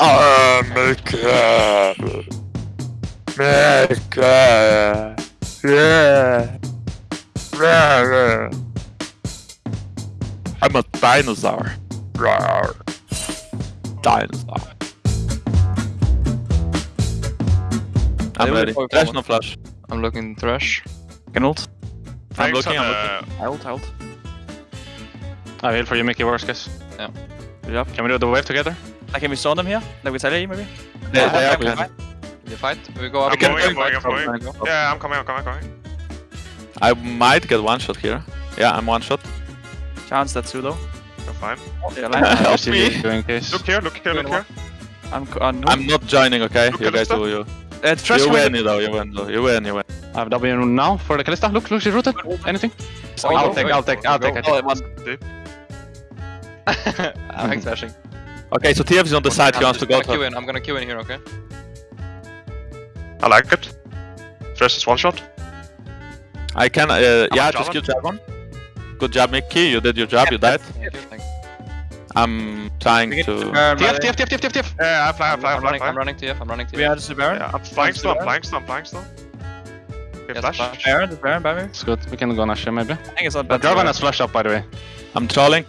Oh, Mickey. Mickey. Yeah. Yeah. I'm a dinosaur. Rawr. Dinosaur. I'm ready. Flash, no flash. I'm looking Thresh. Can ult. I'm Thanks looking, on I'm uh, looking. the- I ult, I ult. I heal for you, Mickey worst guys. Yeah. Good job. Can we do the wave together? Like, can we stone them here? Like we tell you, maybe? They, they are Okay. good. You er fight? We go up. I'm can- going, I'm going, I'm going. gonna go. Yeah, I'm coming, I'm coming, I'm coming. I might get one shot here. Yeah, I'm one shot. Chance that too, though. You're fine. Yeah, line. Help See me. you doing case. Look here, look here, look here. I'm c- uh, on. I'm not joining, okay? Look, You guys Kalista. do you. Uh, Thresh You win. win, though. You win, though. You win, you win. I have W now for the Kalista. Look, look, she's rooted. Anything? Oh, I'll go. take, I'll take, I'll take, I'll Oh, take. it was. I'm hmm. like thrashing. Okay, so TF is on the side. He I'm wants to go gonna queue in. I'm gonna queue in here, okay? I like it. Thresh is one shot. I can. Uh, yeah, just armor? kill Jarvan. Good job, Mickey. You did your job. You died. Thank you. I'm trying to. Baron, TF, by the way. TF, TF, TF, TF. Yeah, I fly, I I'm, fly, I I'm fly, running, I I'm running TF, I'm running TF. We are just a Baron. Yeah, I'm flying still, I'm flying still, I'm flying still. Okay, Yes, flash. flash. Baron, the Baron by me. It's good. We can go Nash here, maybe. I think it's not But bad. Jarvan has flashed up, by the way. I'm trolling,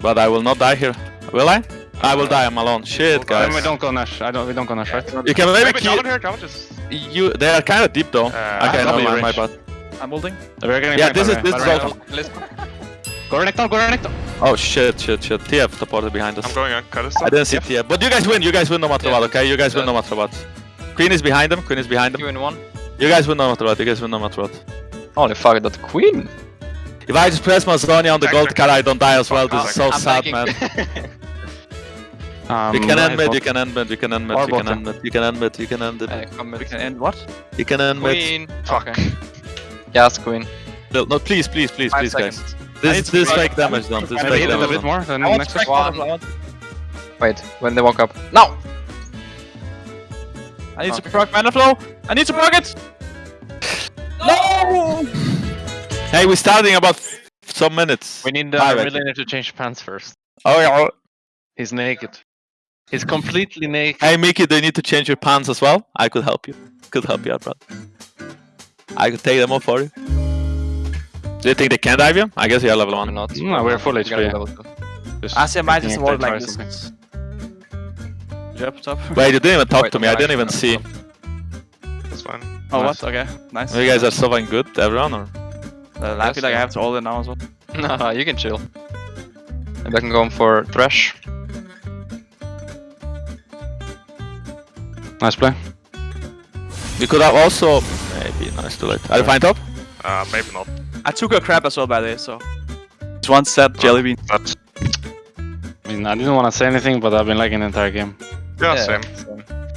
but I will not die here. Will I? I will die. I'm alone. Shit, Then guys. we don't go Nash. I don't. We don't go Nash, right? You can maybe Maybe kill. Jarvan here, just... You. They are kind of deep though. Uh, okay, no, W my, my bad. I'm holding. We're getting Yeah, this is this way. is By all. Go Renekton, go Renekton. Oh shit, shit, shit. TF teleported behind us. I'm going on Kalista. I didn't see TF, but you guys win. You guys win no matter Yeah. what. Okay, you guys win no matter what. Queen is behind them. Queen is behind them. Queue in one. You guys win no matter what. You guys win no matter what. Holy fuck, that queen! If I just press my Zhonya on the Back, gold back, card, I don't die as well. back, This is so I'm sad, taking- man. Um, You can end right mid. You can end mid. You can end mid. Or You can end mid. You can end mid. You can end Uh, it. come We can end what? You can end mid. queen. Fuck. Okay. Yes, queen. No, no, please, please, please, Five please, guys. seconds. I This this try- fake damage done. This Maybe fake hit it a damage bit done. more than next one. one. Wait, when they walk up. No! I need to Okay. proc mana flow. I need to proc it. No! Hey, we're starting about some minutes. We need Five, uh, I Millionaire to change pants first. Oh yeah. He's naked. He's completely naked. Hey Mickey, do you need to change your pants as well? I could help you. Could help you out, bro. I could take them off for you. Do you think they can dive you? I guess you're level Probably one. not. No, we're full We HP. level two. Just Asia might thinking just if like this. something. Jump top. Wait, you didn't even talk Wait, to me. I didn't even actually- see. That's fine. Oh, Nice. what? Okay, nice. You guys are so fucking good, everyone, or? Uh, I feel like I have to hold it now as well. No, you can chill. Maybe I can go for Thresh. Nice play. We could have also maybe nice too late. Are you fine top? Uh, maybe not. I took a crap as well by the way, so. Just one set jelly bean. I mean, I didn't want to say anything, but I've been liking the entire game. yeah, same.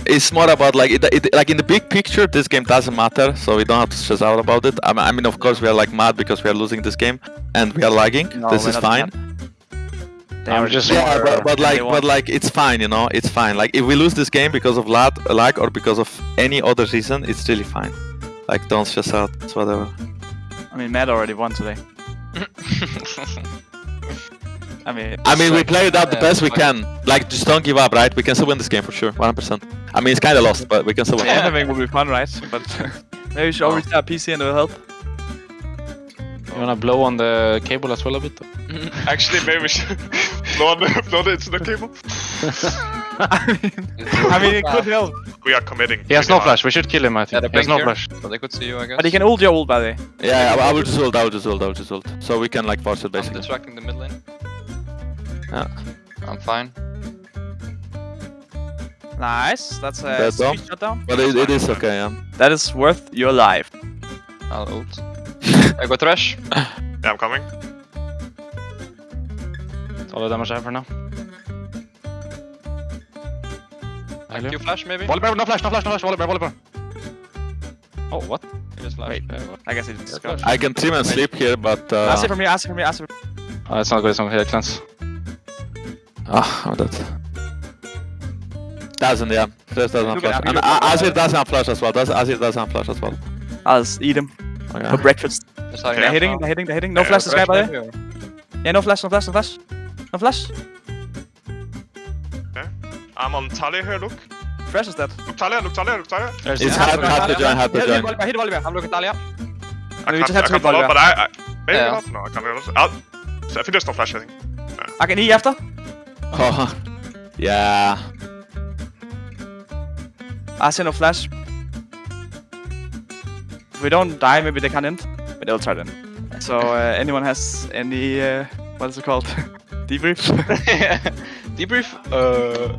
It's more about like it, it, like in the big picture, this game doesn't matter, so we don't have to stress out about it. I mean, of course, we are like mad because we are losing this game and we are lagging. No, this we're is not I'm just Yeah, but, but like, but like, it's fine, you know, it's fine. Like, if we lose this game because of lag, lag or because of any other reason, it's really fine. Like, don't stress out. It's whatever. I mean, Matt already won today. I mean, I mean, we like- play it out the best we like- can. Like, just don't give up, right? We can still win this game for sure, 100%. I mean, it's kind of lost, but we can still win. yeah. anything will be fun, right? But maybe we should Oh. always have PC and it will help. You wanna blow on the cable as well a bit? Actually, maybe we should blow, on the, blow the incident cable. I mean, I mean, it could help. We are committing. He has no hard. flash. We should kill him. I think. they're he has no here, flash. so they could see you, I guess. But you can ult your ult by the way. Yeah, I, I will just ult, I will just ult, I will just ult. So we can, like, force it, I'm basically. distracting the mid lane. Yeah. I'm fine. Nice. That's a That's sweet shutdown. But it, it is okay, yeah. That is worth your life. I'll ult. I go Thresh. Yeah, I'm coming. That's all the damage I have for now. I Q flash maybe? Volibear, no flash, no flash, no flash, Volibear, Volibear. Oh, what? You just flash. Wait. Okay. I guess it's Yeah, got. I can trim and sleep here, but... Uh, Ask it from me, ask it from me, ask it from Oh, it's not good, it's not good. Cleanse. Ah, I'm dead. Doesn't, yeah. Just doesn't have flash. And look at- Azir doesn't have flash as well. Does Azir doesn't have flash as well. I'll eat him for Okay. breakfast. Just hiding They're out hitting, they're hitting, hitting. No Yeah, flash this guy by the way. Yeah, no flash, no flash, no flash. No flash. I'm on Talia here, look. Fresh is dead. Look Talia, look Talia, look Talia. There's It's yeah. hard, hard to join, hard to Hit, hit join. Volibear, hit Volibear. I'm looking at Talia. I we can't, I can't hit follow, but I, I maybe Yeah. not. No, I can't. I'll, so I think there's no flash. I think. I can E after. Oh, yeah. I see no flash. We don't die, maybe they can end. But they'll try then. So, uh, anyone has any, uh, what is it called? Debrief? Debrief. Uh,